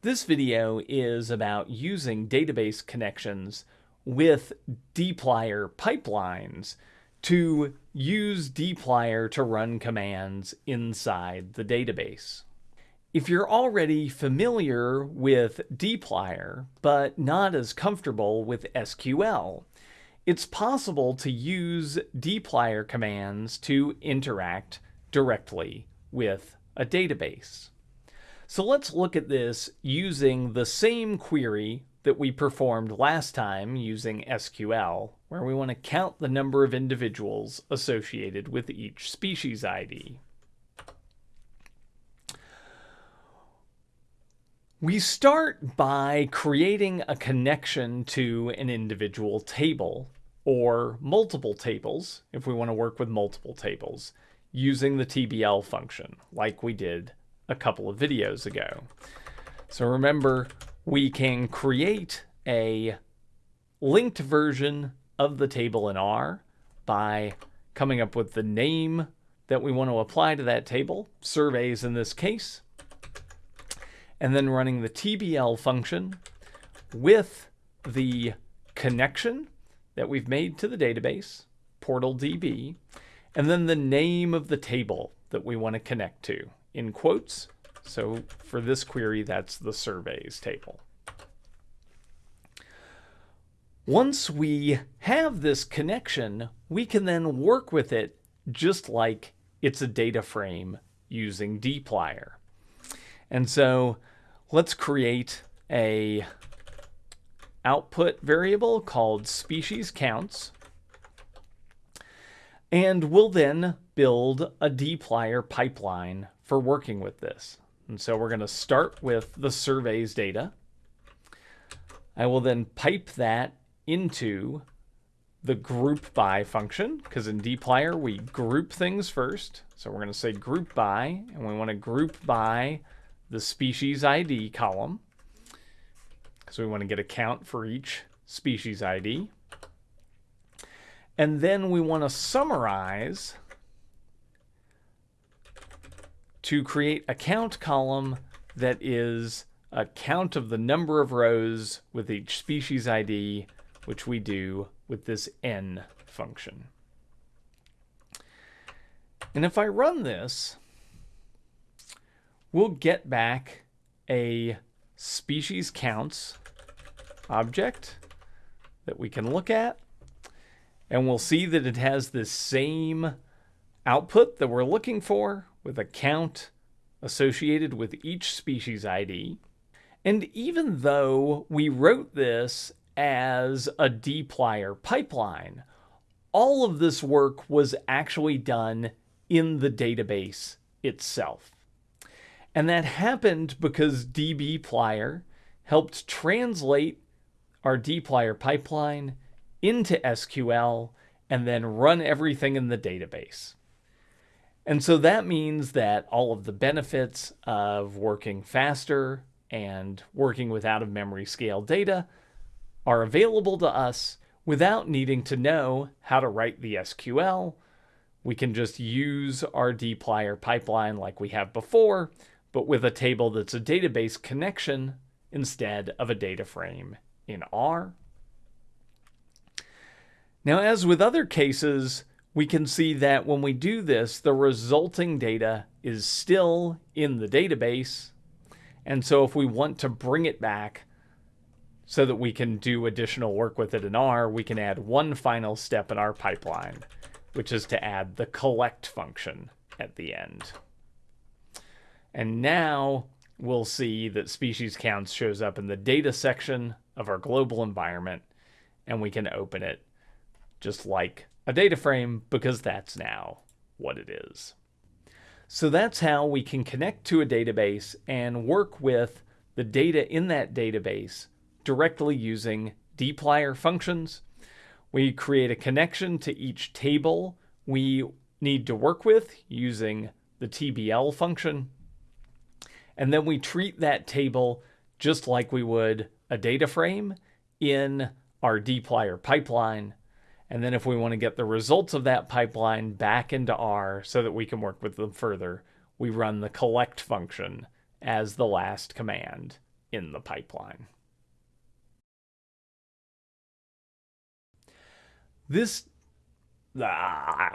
This video is about using database connections with dplyr pipelines to use dplyr to run commands inside the database. If you're already familiar with dplyr, but not as comfortable with SQL, it's possible to use dplyr commands to interact directly with a database. So let's look at this using the same query that we performed last time using SQL, where we want to count the number of individuals associated with each species ID. We start by creating a connection to an individual table or multiple tables if we want to work with multiple tables using the TBL function like we did a couple of videos ago. So remember, we can create a linked version of the table in R by coming up with the name that we want to apply to that table, surveys in this case, and then running the TBL function with the connection that we've made to the database, portal DB, and then the name of the table that we want to connect to in quotes. So for this query, that's the surveys table. Once we have this connection, we can then work with it just like it's a data frame using dplyr. And so let's create a output variable called species counts. And we'll then build a dplyr pipeline for working with this. And so we're going to start with the surveys data. I will then pipe that into the group by function because in dplyr we group things first. So we're going to say group by and we want to group by the species ID column because we want to get a count for each species ID. And then we want to summarize to create a count column that is a count of the number of rows with each species ID, which we do with this n function. And if I run this, we'll get back a species counts object that we can look at. And we'll see that it has the same output that we're looking for with a count associated with each species ID. And even though we wrote this as a dplyr pipeline, all of this work was actually done in the database itself. And that happened because dbplyr helped translate our dplyr pipeline into SQL and then run everything in the database. And so that means that all of the benefits of working faster and working with out of memory scale data are available to us without needing to know how to write the SQL. We can just use our dplyr pipeline like we have before, but with a table that's a database connection instead of a data frame in R. Now, as with other cases, we can see that when we do this, the resulting data is still in the database. And so if we want to bring it back so that we can do additional work with it in R, we can add one final step in our pipeline, which is to add the collect function at the end. And now we'll see that species counts shows up in the data section of our global environment, and we can open it just like a data frame because that's now what it is. So that's how we can connect to a database and work with the data in that database directly using dplyr functions. We create a connection to each table we need to work with using the TBL function. And then we treat that table just like we would a data frame in our dplyr pipeline and then if we want to get the results of that pipeline back into R so that we can work with them further, we run the collect function as the last command in the pipeline. This ah,